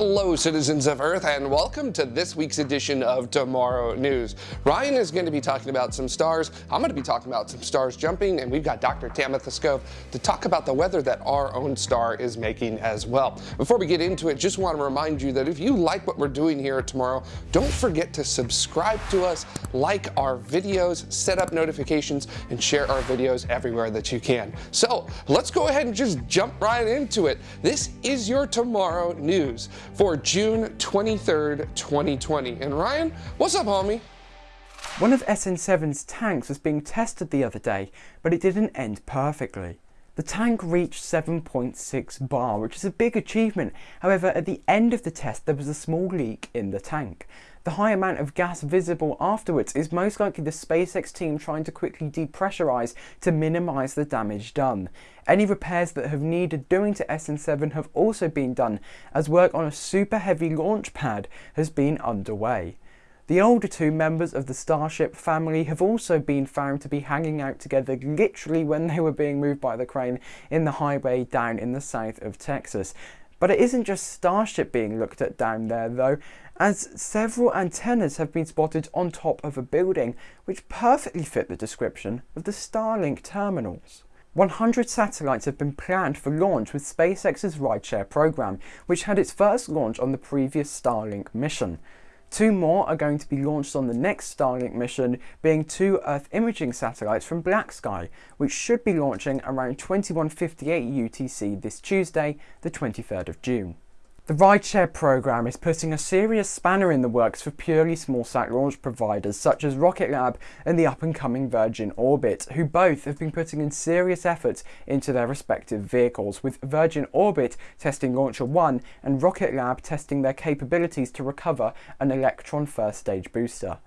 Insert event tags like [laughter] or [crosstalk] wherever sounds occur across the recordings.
Hello citizens of Earth and welcome to this week's edition of Tomorrow News. Ryan is going to be talking about some stars, I'm going to be talking about some stars jumping, and we've got Dr. Tamitha Skov to talk about the weather that our own star is making as well. Before we get into it, just want to remind you that if you like what we're doing here tomorrow, don't forget to subscribe to us, like our videos, set up notifications, and share our videos everywhere that you can. So let's go ahead and just jump right into it. This is your Tomorrow News for June 23rd, 2020. And Ryan, what's up, homie? One of SN7's tanks was being tested the other day, but it didn't end perfectly. The tank reached 7.6 bar, which is a big achievement. However, at the end of the test, there was a small leak in the tank. The high amount of gas visible afterwards is most likely the SpaceX team trying to quickly depressurize to minimize the damage done. Any repairs that have needed doing to SN7 have also been done, as work on a super heavy launch pad has been underway. The older two members of the Starship family have also been found to be hanging out together literally when they were being moved by the crane in the highway down in the south of Texas. But it isn't just Starship being looked at down there though, as several antennas have been spotted on top of a building which perfectly fit the description of the Starlink terminals. 100 satellites have been planned for launch with SpaceX's rideshare program, which had its first launch on the previous Starlink mission. Two more are going to be launched on the next Starlink mission, being two Earth imaging satellites from BlackSky, which should be launching around 2158 UTC this Tuesday, the 23rd of June. The rideshare program is putting a serious spanner in the works for purely small-sat launch providers such as Rocket Lab and the up-and-coming Virgin Orbit, who both have been putting in serious efforts into their respective vehicles, with Virgin Orbit testing Launcher 1 and Rocket Lab testing their capabilities to recover an Electron first stage booster.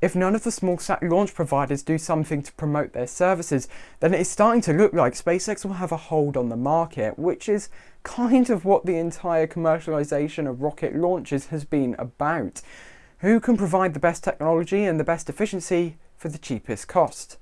If none of the small sat launch providers do something to promote their services, then it is starting to look like SpaceX will have a hold on the market, which is kind of what the entire commercialization of rocket launches has been about. Who can provide the best technology and the best efficiency for the cheapest cost?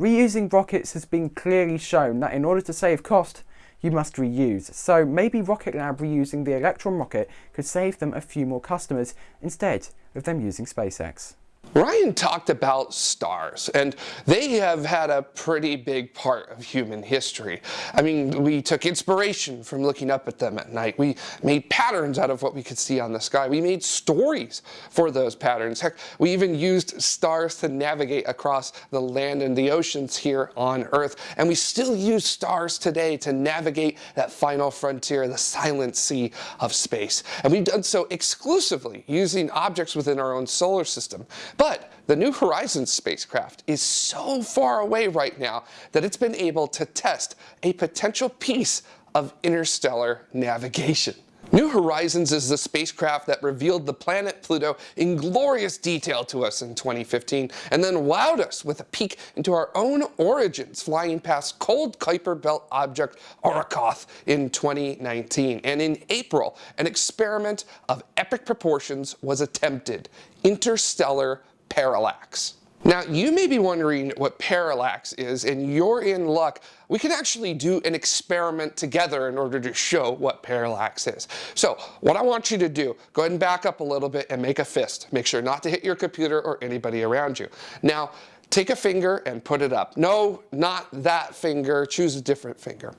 Reusing rockets has been clearly shown that in order to save cost, you must reuse. So maybe Rocket Lab reusing the Electron rocket could save them a few more customers instead of them using SpaceX. Ryan talked about stars, and they have had a pretty big part of human history. I mean, we took inspiration from looking up at them at night. We made patterns out of what we could see on the sky. We made stories for those patterns. Heck, we even used stars to navigate across the land and the oceans here on Earth. And we still use stars today to navigate that final frontier, the silent sea of space. And we've done so exclusively using objects within our own solar system. But the New Horizons spacecraft is so far away right now that it's been able to test a potential piece of interstellar navigation. New Horizons is the spacecraft that revealed the planet Pluto in glorious detail to us in 2015 and then wowed us with a peek into our own origins flying past cold Kuiper Belt object Arrokoth in 2019. And in April, an experiment of epic proportions was attempted, interstellar parallax. Now, you may be wondering what parallax is, and you're in luck. We can actually do an experiment together in order to show what parallax is. So what I want you to do, go ahead and back up a little bit and make a fist. Make sure not to hit your computer or anybody around you. Now, take a finger and put it up. No, not that finger, choose a different finger.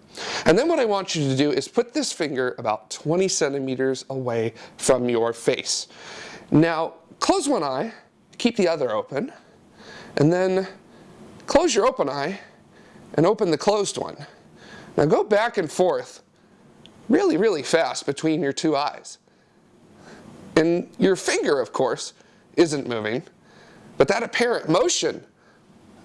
And then what I want you to do is put this finger about 20 centimeters away from your face. Now, close one eye, keep the other open, and then close your open eye and open the closed one. Now go back and forth really, really fast between your two eyes. And your finger, of course, isn't moving, but that apparent motion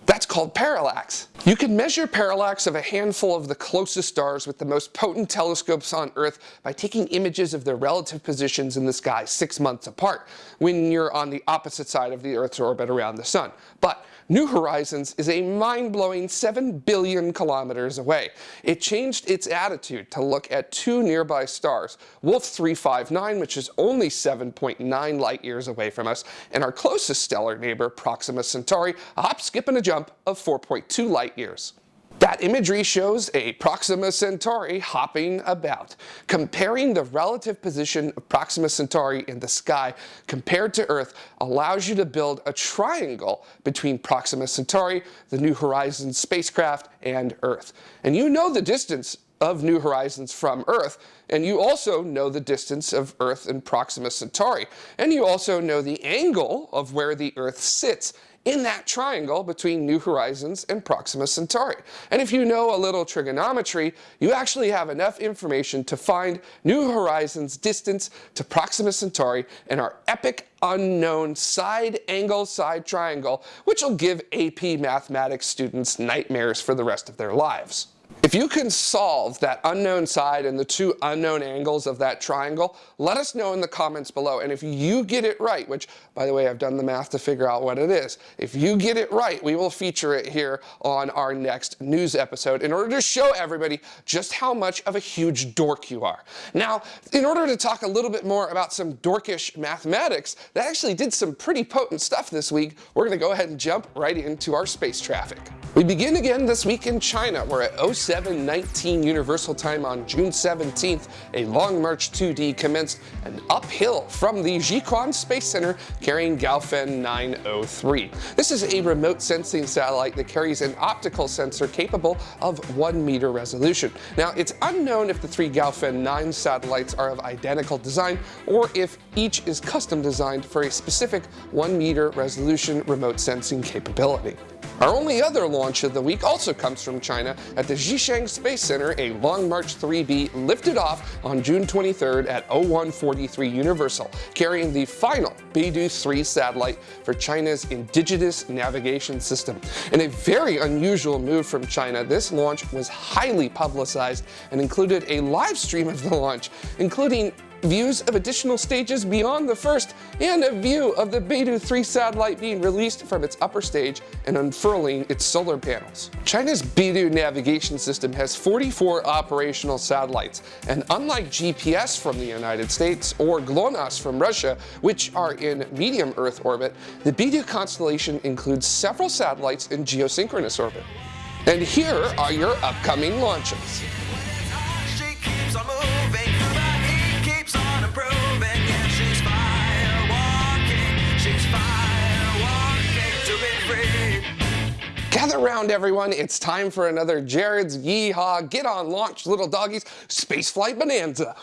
that's called parallax. You can measure parallax of a handful of the closest stars with the most potent telescopes on Earth by taking images of their relative positions in the sky six months apart when you're on the opposite side of the Earth's orbit around the sun. But New Horizons is a mind-blowing 7 billion kilometers away. It changed its attitude to look at two nearby stars, Wolf 359, which is only 7.9 light years away from us, and our closest stellar neighbor, Proxima Centauri, a hop, skip, and a jump of 4.2 light years. That imagery shows a Proxima Centauri hopping about. Comparing the relative position of Proxima Centauri in the sky compared to Earth allows you to build a triangle between Proxima Centauri, the New Horizons spacecraft, and Earth. And you know the distance of New Horizons from Earth, and you also know the distance of Earth and Proxima Centauri, and you also know the angle of where the Earth sits in that triangle between New Horizons and Proxima Centauri. And if you know a little trigonometry, you actually have enough information to find New Horizons' distance to Proxima Centauri and our epic unknown side angle side triangle, which will give AP mathematics students nightmares for the rest of their lives. If you can solve that unknown side and the two unknown angles of that triangle, let us know in the comments below. And if you get it right, which by the way, I've done the math to figure out what it is. If you get it right, we will feature it here on our next news episode in order to show everybody just how much of a huge dork you are. Now, in order to talk a little bit more about some dorkish mathematics that actually did some pretty potent stuff this week, we're gonna go ahead and jump right into our space traffic. We begin again this week in China, where at 0719 Universal Time on June 17th, a Long March 2D commenced an uphill from the Jiuquan Space Center carrying Gaofen 903. This is a remote sensing satellite that carries an optical sensor capable of 1 meter resolution. Now, it's unknown if the three Gaofen 9 satellites are of identical design or if each is custom designed for a specific 1 meter resolution remote sensing capability. Our only other launch of the week also comes from China at the Xichang Space Center. A Long March 3B lifted off on June 23rd at 0143 Universal, carrying the final Beidou 3 satellite for China's indigenous navigation system. In a very unusual move from China, this launch was highly publicized and included a live stream of the launch, including views of additional stages beyond the first, and a view of the Beidou 3 satellite being released from its upper stage and unfurling its solar panels. China's Beidou navigation system has 44 operational satellites, and unlike GPS from the United States or GLONASS from Russia, which are in medium Earth orbit, the Beidou constellation includes several satellites in geosynchronous orbit. And here are your upcoming launches. Gather around everyone, it's time for another Jared's Yeehaw Get on Launch Little Doggies Spaceflight Bonanza.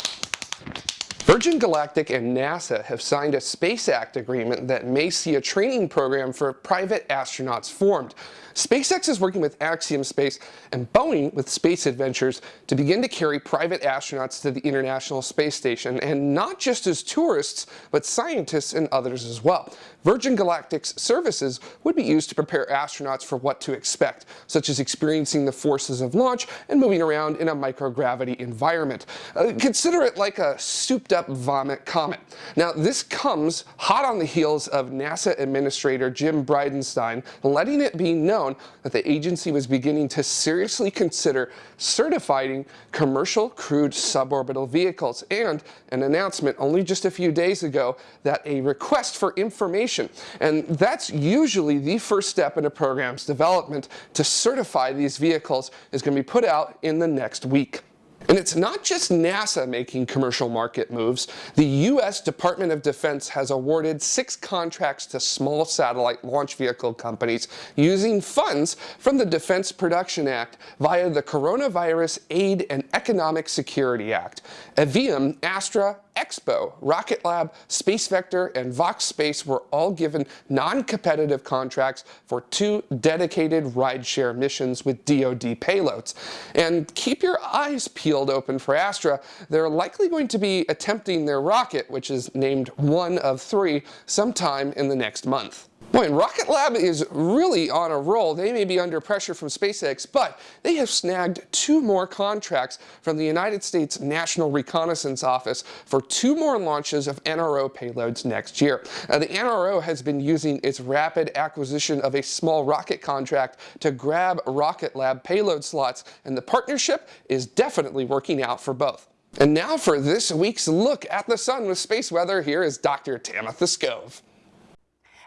Virgin Galactic and NASA have signed a Space Act agreement that may see a training program for private astronauts formed. SpaceX is working with Axiom Space and Boeing with Space Adventures to begin to carry private astronauts to the International Space Station, and not just as tourists, but scientists and others as well. Virgin Galactic's services would be used to prepare astronauts for what to expect, such as experiencing the forces of launch and moving around in a microgravity environment. Uh, consider it like a souped-up vomit comet. Now, this comes hot on the heels of NASA Administrator Jim Bridenstine letting it be known known that the agency was beginning to seriously consider certifying commercial crewed suborbital vehicles and an announcement only just a few days ago that a request for information, and that's usually the first step in a program's development to certify these vehicles is going to be put out in the next week. And it's not just NASA making commercial market moves. The U.S. Department of Defense has awarded six contracts to small satellite launch vehicle companies using funds from the Defense Production Act via the Coronavirus Aid and Economic Security Act. Aevum, Astra, X-Bow, Rocket Lab, Space Vector, and Vox Space were all given non-competitive contracts for two dedicated rideshare missions with DoD payloads. And keep your eyes peeled open for Astra. They're likely going to be attempting their rocket, which is named one of three, sometime in the next month. Boy, Rocket Lab is really on a roll. They may be under pressure from SpaceX, but they have snagged two more contracts from the United States National Reconnaissance Office for two more launches of NRO payloads next year. Now, the NRO has been using its rapid acquisition of a small rocket contract to grab Rocket Lab payload slots, and the partnership is definitely working out for both. And now for this week's look at the sun with space weather, here is Dr. Tamitha Skov.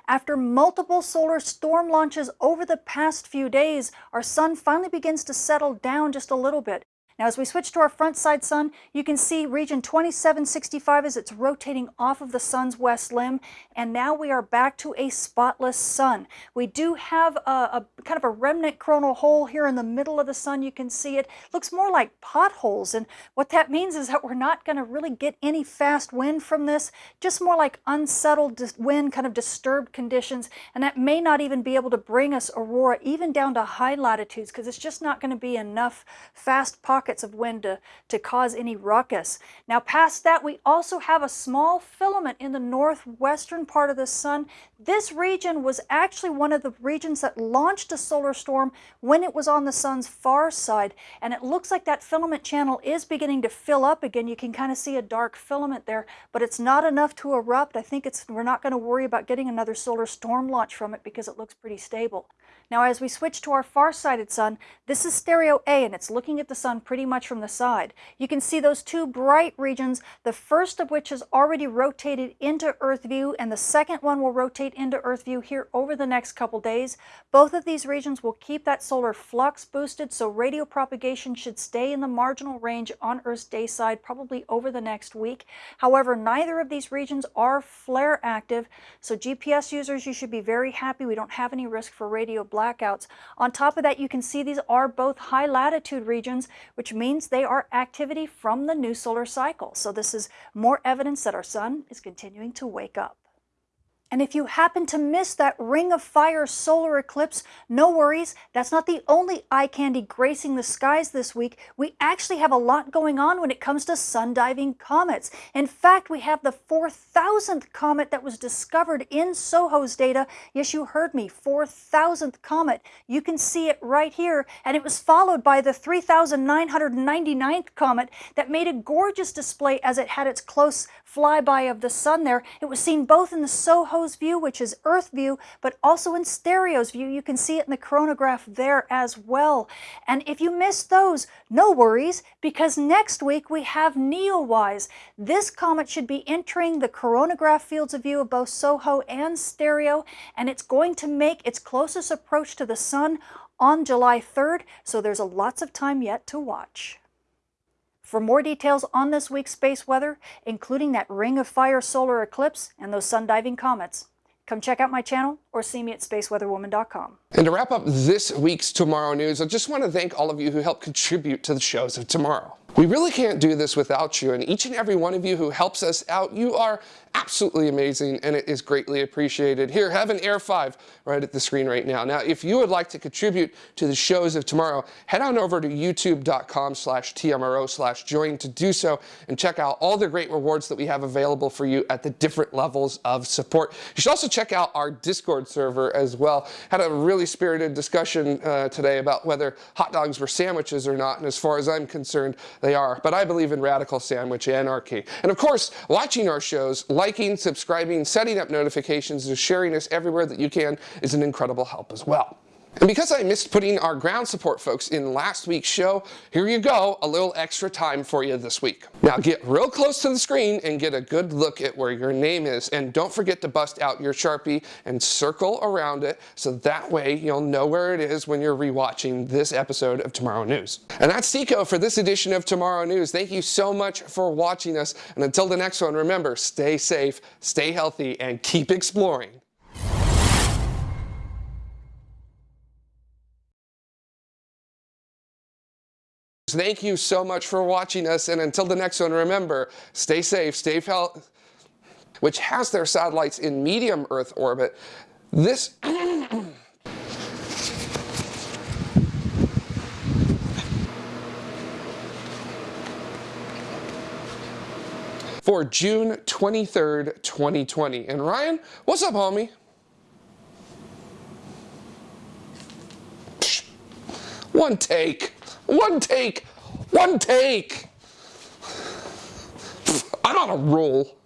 After multiple solar storm launches over the past few days, our sun finally begins to settle down just a little bit. Now as we switch to our front side sun, you can see region 2765 as it's rotating off of the sun's west limb, and now we are back to a spotless sun. We do have a, a, kind of a remnant coronal hole here in the middle of the sun. You can see it looks more like potholes, and what that means is that we're not going to really get any fast wind from this, just more like unsettled wind, kind of disturbed conditions, and that may not even be able to bring us aurora even down to high latitudes because it's just not going to be enough fast pockets of wind to, to cause any ruckus. Now past that we also have a small filament in the northwestern part of the sun. This region was actually one of the regions that launched a solar storm when it was on the sun's far side and it looks like that filament channel is beginning to fill up again. You can kind of see a dark filament there but it's not enough to erupt. I think it's we're not going to worry about getting another solar storm launch from it because it looks pretty stable. Now as we switch to our far-sighted sun, this is stereo A and it's looking at the sun pretty much from the side. You can see those two bright regions, the first of which has already rotated into Earth view and the second one will rotate into Earth view here over the next couple days. Both of these regions will keep that solar flux boosted so radio propagation should stay in the marginal range on Earth's day side probably over the next week. However, neither of these regions are flare active, so GPS users, you should be very happy we don't have any risk for radio blackouts. On top of that, you can see these are both high latitude regions, which means they are activity from the new solar cycle. So this is more evidence that our sun is continuing to wake up. And if you happen to miss that ring of fire solar eclipse, no worries. That's not the only eye candy gracing the skies this week. We actually have a lot going on when it comes to sun-diving comets. In fact, we have the 4,000th comet that was discovered in SOHO's data. Yes, you heard me, 4,000th comet. You can see it right here. And it was followed by the 3,999th comet that made a gorgeous display as it had its close flyby of the sun there. It was seen both in the View, which is Earth view, but also in Stereo's view. You can see it in the coronagraph there as well. And if you missed those, no worries, because next week we have Neowise. This comet should be entering the coronagraph fields of view of both SOHO and Stereo, and it's going to make its closest approach to the sun on July 3rd, so there's lots of time yet to watch. For more details on this week's space weather, including that ring of fire solar eclipse and those sun diving comets, come check out my channel or see me at spaceweatherwoman.com. And to wrap up this week's Tomorrow News, I just want to thank all of you who helped contribute to the shows of tomorrow. We really can't do this without you, and each and every one of you who helps us out, you are absolutely amazing and it is greatly appreciated. Here, have an Air 5 right at the screen right now. Now, if you would like to contribute to the shows of tomorrow, head on over to youtube.com slash TMRO slash join to do so and check out all the great rewards that we have available for you at the different levels of support. You should also check out our Discord server as well. Had a really spirited discussion uh, today about whether hot dogs were sandwiches or not, and as far as I'm concerned, they are. But I believe in radical sandwich anarchy. And of course, watching our shows, liking, subscribing, setting up notifications, and sharing us everywhere that you can is an incredible help as well. And because I missed putting our ground support folks in last week's show, here you go, a little extra time for you this week. Now get real close to the screen and get a good look at where your name is. And don't forget to bust out your Sharpie and circle around it so that way you'll know where it is when you're rewatching this episode of Tomorrow News. And that's Seco for this edition of Tomorrow News. Thank you so much for watching us. And until the next one, remember, stay safe, stay healthy, and keep exploring. Thank you so much for watching us, and until the next one, remember, stay safe, stay healthy, which has their satellites in medium Earth orbit. This... [clears throat] for June 23rd, 2020. And Ryan, what's up, homie? One take. One take. One take. I'm on a roll.